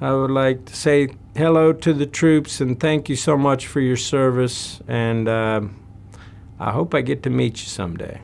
I would like to say hello to the troops and thank you so much for your service. And uh, I hope I get to meet you someday.